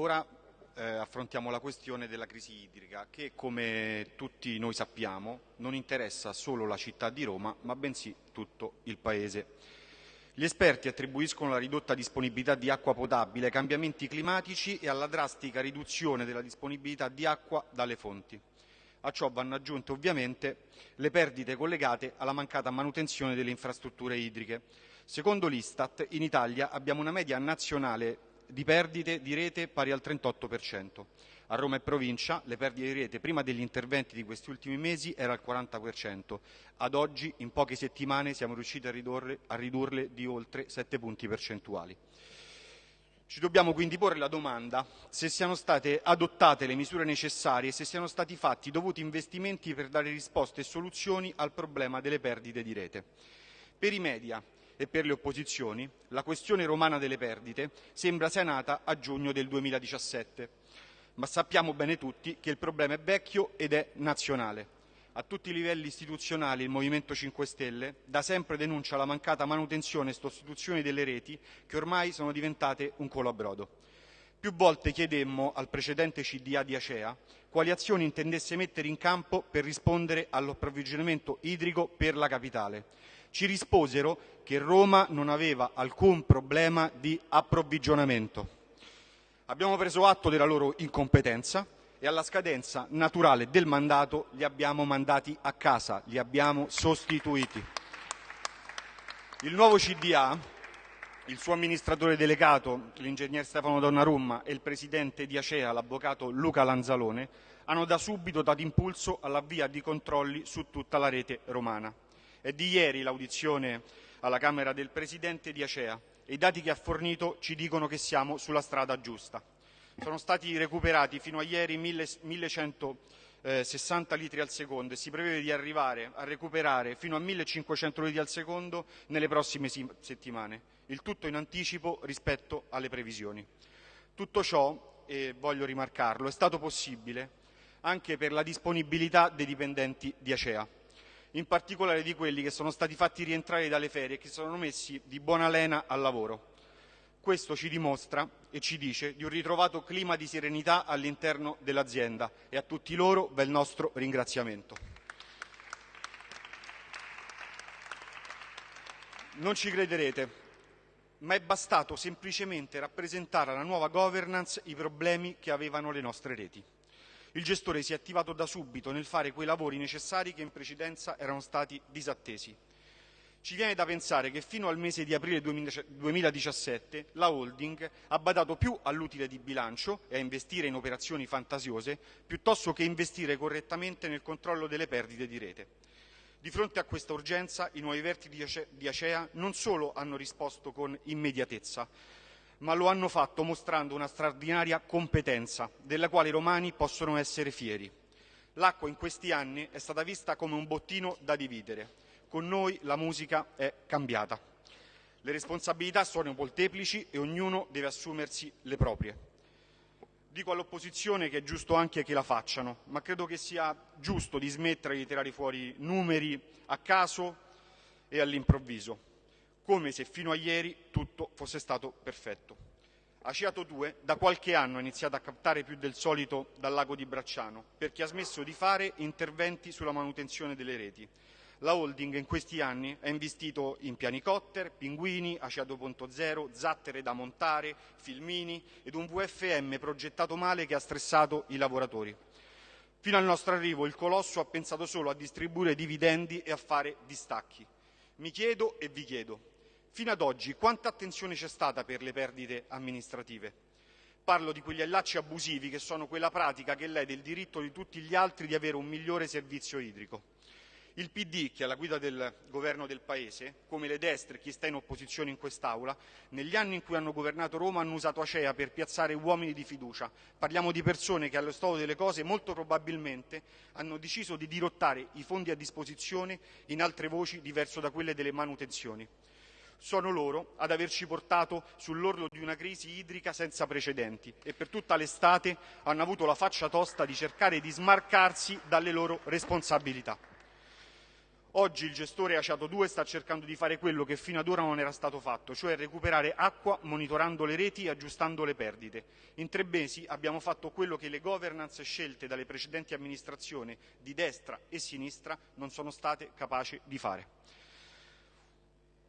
ora eh, affrontiamo la questione della crisi idrica che, come tutti noi sappiamo, non interessa solo la città di Roma, ma bensì tutto il Paese. Gli esperti attribuiscono la ridotta disponibilità di acqua potabile ai cambiamenti climatici e alla drastica riduzione della disponibilità di acqua dalle fonti. A ciò vanno aggiunte ovviamente le perdite collegate alla mancata manutenzione delle infrastrutture idriche. Secondo l'Istat, in Italia abbiamo una media nazionale di perdite di rete pari al 38%. A Roma e provincia le perdite di rete prima degli interventi di questi ultimi mesi era al 40%. Ad oggi, in poche settimane, siamo riusciti a ridurle, a ridurle di oltre 7 punti percentuali. Ci dobbiamo quindi porre la domanda se siano state adottate le misure necessarie e se siano stati fatti dovuti investimenti per dare risposte e soluzioni al problema delle perdite di rete. Per i media e per le opposizioni, la questione romana delle perdite sembra sia nata a giugno del 2017, ma sappiamo bene tutti che il problema è vecchio ed è nazionale. A tutti i livelli istituzionali il Movimento 5 Stelle da sempre denuncia la mancata manutenzione e sostituzione delle reti che ormai sono diventate un colabrodo. Più volte chiedemmo al precedente CDA di Acea quali azioni intendesse mettere in campo per rispondere all'approvvigionamento idrico per la capitale. Ci risposero che Roma non aveva alcun problema di approvvigionamento. Abbiamo preso atto della loro incompetenza e alla scadenza naturale del mandato li abbiamo mandati a casa, li abbiamo sostituiti. Il nuovo CDA, il suo amministratore delegato, l'ingegner Stefano Donnarumma e il presidente di Acea, l'avvocato Luca Lanzalone, hanno da subito dato impulso all'avvia di controlli su tutta la rete romana. È di ieri l'audizione alla Camera del presidente di Acea. E i dati che ha fornito ci dicono che siamo sulla strada giusta. Sono stati recuperati fino a ieri 1160 litri al secondo e si prevede di arrivare a recuperare fino a 1500 litri al secondo nelle prossime settimane, il tutto in anticipo rispetto alle previsioni. Tutto ciò, e voglio rimarcarlo, è stato possibile anche per la disponibilità dei dipendenti di Acea, in particolare di quelli che sono stati fatti rientrare dalle ferie e che sono messi di buona lena al lavoro. Questo ci dimostra e ci dice di un ritrovato clima di serenità all'interno dell'azienda e a tutti loro va il nostro ringraziamento. Non ci crederete, ma è bastato semplicemente rappresentare alla nuova governance i problemi che avevano le nostre reti. Il gestore si è attivato da subito nel fare quei lavori necessari che in precedenza erano stati disattesi. Ci viene da pensare che fino al mese di aprile 2017 la holding ha badato più all'utile di bilancio e a investire in operazioni fantasiose piuttosto che investire correttamente nel controllo delle perdite di rete. Di fronte a questa urgenza i nuovi vertici di Acea non solo hanno risposto con immediatezza, ma lo hanno fatto mostrando una straordinaria competenza della quale i romani possono essere fieri. L'acqua in questi anni è stata vista come un bottino da dividere con noi la musica è cambiata. Le responsabilità sono molteplici e ognuno deve assumersi le proprie. Dico all'opposizione che è giusto anche che la facciano, ma credo che sia giusto di smettere di tirare fuori numeri a caso e all'improvviso, come se fino a ieri tutto fosse stato perfetto. Aciato 2 da qualche anno ha iniziato a captare più del solito dal lago di Bracciano perché ha smesso di fare interventi sulla manutenzione delle reti la holding in questi anni ha investito in pianicotter, pinguini, ACA 2.0, zattere da montare, filmini ed un VFM progettato male che ha stressato i lavoratori. Fino al nostro arrivo il colosso ha pensato solo a distribuire dividendi e a fare distacchi. Mi chiedo e vi chiedo, fino ad oggi quanta attenzione c'è stata per le perdite amministrative? Parlo di quegli allacci abusivi che sono quella pratica che lede il diritto di tutti gli altri di avere un migliore servizio idrico. Il PD, che è alla guida del governo del Paese, come le destre e chi sta in opposizione in quest'Aula, negli anni in cui hanno governato Roma hanno usato Acea per piazzare uomini di fiducia. Parliamo di persone che allo stato delle cose molto probabilmente hanno deciso di dirottare i fondi a disposizione in altre voci diverse da quelle delle manutenzioni. Sono loro ad averci portato sull'orlo di una crisi idrica senza precedenti e per tutta l'estate hanno avuto la faccia tosta di cercare di smarcarsi dalle loro responsabilità. Oggi il gestore Aciato 2 sta cercando di fare quello che fino ad ora non era stato fatto, cioè recuperare acqua monitorando le reti e aggiustando le perdite. In tre mesi abbiamo fatto quello che le governance scelte dalle precedenti amministrazioni di destra e sinistra non sono state capaci di fare.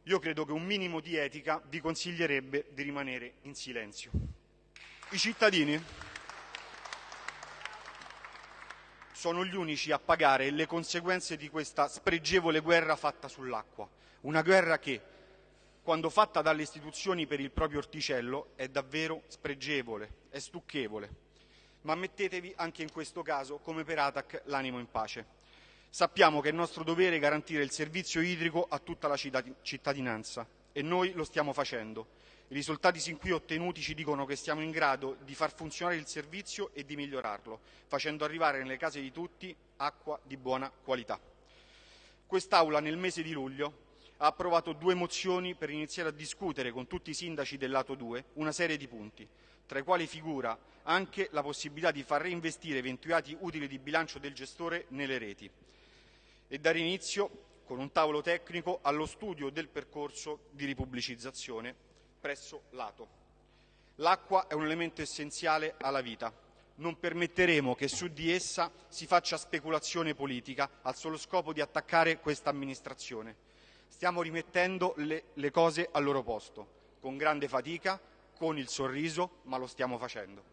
Io credo che un minimo di etica vi consiglierebbe di rimanere in silenzio. I cittadini sono gli unici a pagare le conseguenze di questa spregevole guerra fatta sull'acqua. Una guerra che, quando fatta dalle istituzioni per il proprio orticello, è davvero spregevole, è stucchevole. Ma mettetevi anche in questo caso, come per Atac, l'animo in pace. Sappiamo che è nostro dovere garantire il servizio idrico a tutta la cittadinanza e noi lo stiamo facendo. I risultati sin qui ottenuti ci dicono che siamo in grado di far funzionare il servizio e di migliorarlo, facendo arrivare nelle case di tutti acqua di buona qualità. Quest'Aula nel mese di luglio ha approvato due mozioni per iniziare a discutere con tutti i sindaci del lato 2 una serie di punti, tra i quali figura anche la possibilità di far reinvestire eventuati utili di bilancio del gestore nelle reti e dare inizio, con un tavolo tecnico, allo studio del percorso di ripubblicizzazione presso l'Ato. L'acqua è un elemento essenziale alla vita. Non permetteremo che su di essa si faccia speculazione politica al solo scopo di attaccare questa amministrazione. Stiamo rimettendo le, le cose al loro posto, con grande fatica, con il sorriso, ma lo stiamo facendo.